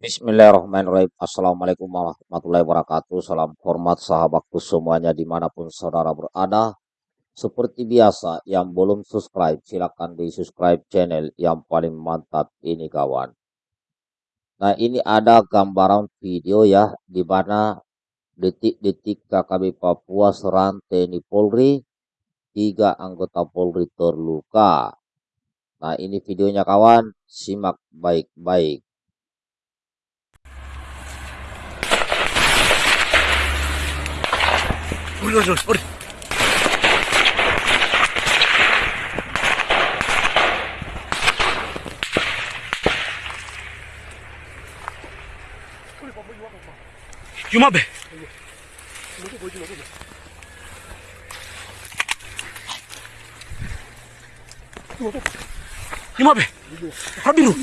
Bismillahirrahmanirrahim. Assalamualaikum warahmatullahi wabarakatuh. Salam hormat sahabatku semuanya di mana pun saudara berada. Seperti biasa, yang belum subscribe silahkan di subscribe channel yang paling mantap ini kawan. Nah ini ada gambaran video ya, di mana detik-detik KKB Papua serang TNI Polri, tiga anggota Polri terluka. Nah ini videonya kawan, simak baik-baik. 올려줘 빨리. 유마배 유마배 하비루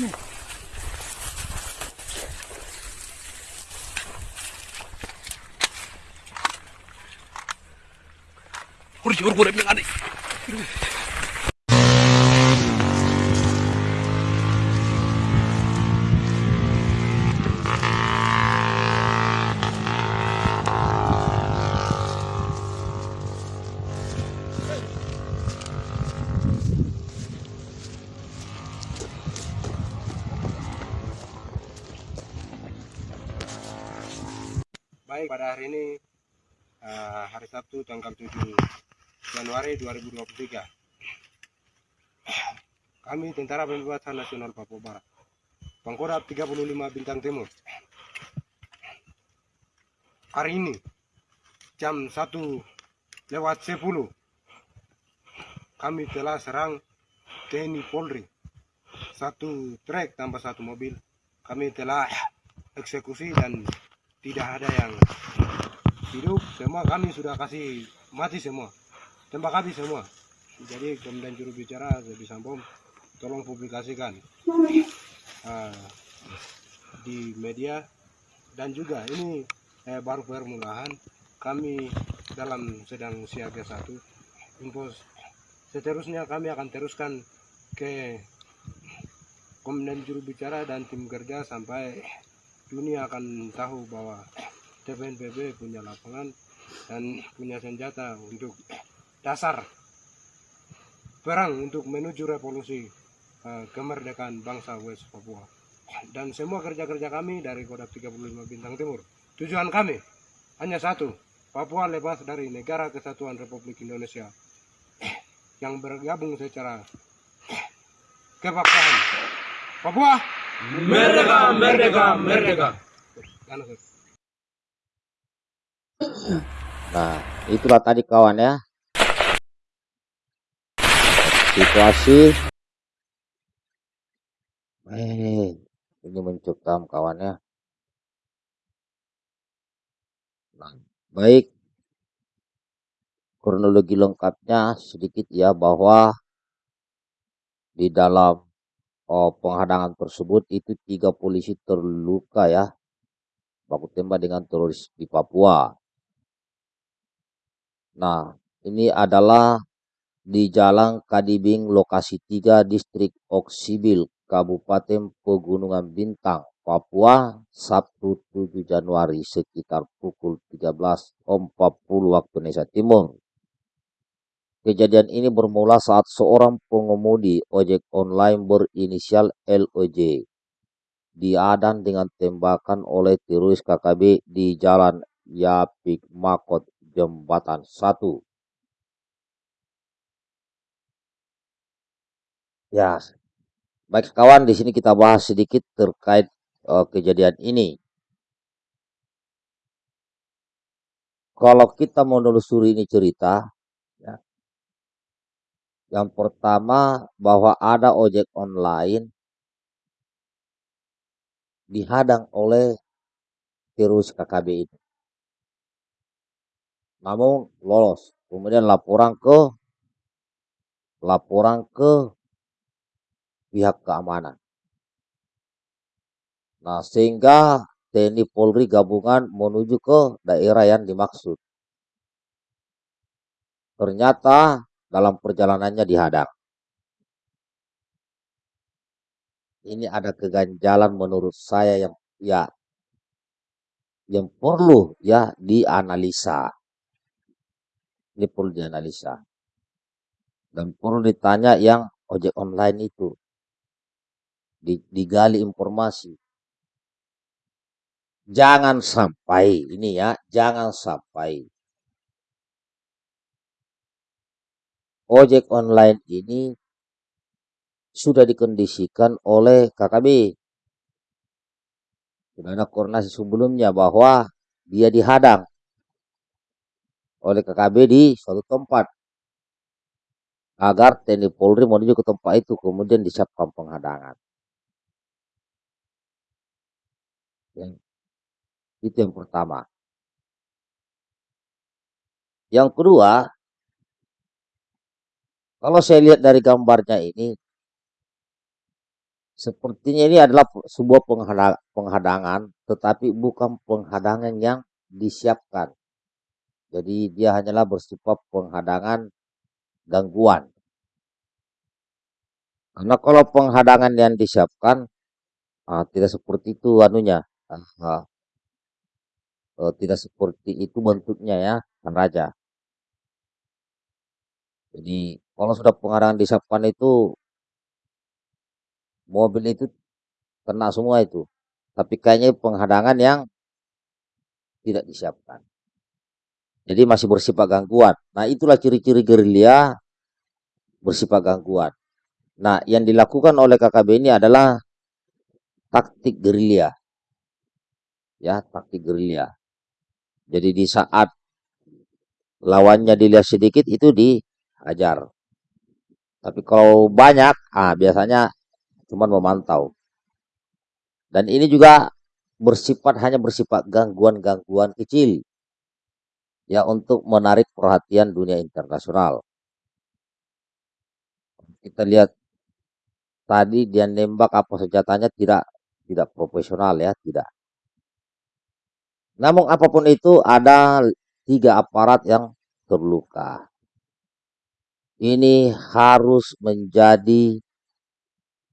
Baik, pada hari ini eh, hari Sabtu tanggal 7 Januari 2023. Kami Tentara Pembebasan Nasional Papua Barat. Pangkoda 35 Bintang Timur. Hari ini jam 1 lewat 10 kami telah serang TNI Polri. Satu trek tambah satu mobil. Kami telah eksekusi dan tidak ada yang hidup semua kami sudah kasih mati semua tembak habis semua. Jadi kemudian juru bicara Zedi Sambom tolong publikasikan. Ah, di media. Dan juga ini eh, baru permulaan kami dalam sedang siaga satu info seterusnya kami akan teruskan ke komandan juru bicara dan tim kerja sampai dunia akan tahu bahwa TPNPB punya lapangan dan punya senjata untuk dasar perang untuk menuju revolusi eh, kemerdekaan bangsa West Papua. Dan semua kerja-kerja kami dari Kodam 35 Bintang Timur. Tujuan kami hanya satu, Papua lepas dari negara kesatuan Republik Indonesia yang bergabung secara kepaksaan. Papua Merdeka, merdeka, merdeka. Anu. Nah, itulah tadi kawan ya. Situasi. Ini mencekam kawan ya. Nah, baik. Kronologi lengkapnya sedikit ya bahwa di dalam oh, penghadangan tersebut itu tiga polisi terluka ya. Baku tembak dengan teroris di Papua. Nah, ini adalah di Jalan Kadibing lokasi 3 Distrik Oksibil Kabupaten Pegunungan Bintang Papua Sabtu 7 Januari sekitar pukul 13.40 waktu Indonesia Timur. Kejadian ini bermula saat seorang pengemudi ojek online berinisial LOJ diadang dengan tembakan oleh teroris KKB di Jalan Yapik Makot Jembatan 1. Ya, baik kawan, di sini kita bahas sedikit terkait uh, kejadian ini. Kalau kita menelusuri ini cerita, ya, yang pertama bahwa ada ojek online dihadang oleh virus KKB ini. Namun lolos. Kemudian laporan ke laporan ke pihak keamanan. Nah, sehingga TNI Polri gabungan menuju ke daerah yang dimaksud. Ternyata dalam perjalanannya dihadang. Ini ada keganjalan menurut saya yang ya yang perlu ya dianalisa. Ini perlu dianalisa. Dan perlu ditanya yang ojek online itu. Digali informasi. Jangan sampai, ini ya, jangan sampai ojek online ini sudah dikondisikan oleh KKB. Sudah ada koordinasi sebelumnya bahwa dia dihadang oleh KKB di suatu tempat agar TNI Polri menuju ke tempat itu kemudian disiapkan penghadangan. Yang, itu yang pertama. Yang kedua, kalau saya lihat dari gambarnya ini, sepertinya ini adalah sebuah penghadangan, tetapi bukan penghadangan yang disiapkan. Jadi dia hanyalah bersifat penghadangan gangguan. Karena kalau penghadangan yang disiapkan ah, tidak seperti itu anunya, ah, ah, tidak seperti itu bentuknya ya, kan raja. Jadi kalau sudah penghadangan disiapkan itu mobil itu kena semua itu. Tapi kayaknya penghadangan yang tidak disiapkan. Jadi masih bersifat gangguan. Nah itulah ciri-ciri gerilya bersifat gangguan. Nah yang dilakukan oleh KKB ini adalah taktik gerilya. Ya, taktik gerilya. Jadi di saat lawannya dilihat sedikit itu diajar. Tapi kalau banyak, ah biasanya cuma memantau. Dan ini juga bersifat hanya bersifat gangguan-gangguan kecil ya untuk menarik perhatian dunia internasional. Kita lihat tadi dia nembak apa senjatanya tidak tidak profesional ya, tidak. Namun apa pun itu ada tiga aparat yang terluka. Ini harus menjadi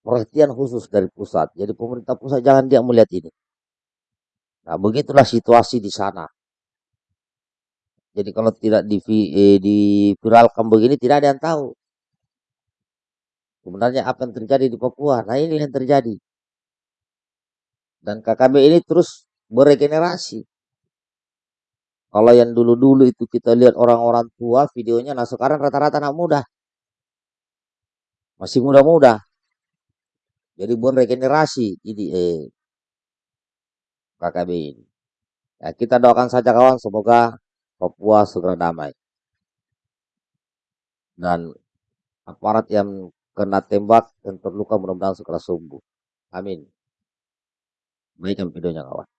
perhatian khusus dari pusat. Jadi pemerintah pusat jangan dia melihat ini. Nah, begitulah situasi di sana. Jadi kalau tidak di, eh, begini tidak ada yang tahu. Sebenarnya apa yang terjadi di Papua. Nah ini yang terjadi. Dan KKB ini terus beregenerasi. Kalau yang dulu-dulu itu kita lihat orang-orang tua videonya, nah sekarang rata-rata anak muda. Masih muda-muda. Jadi beregenerasi ini eh, KKB ini. Ya, kita doakan saja kawan, semoga Papua segera damai. Dan aparat yang kena tembak dan terluka mudah-mudahan segera sembuh. Amin. Baikkan videonya kawan.